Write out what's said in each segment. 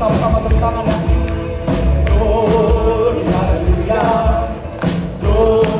sama-sama tepuk tangan ya. Gloria, Gloria.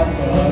Father.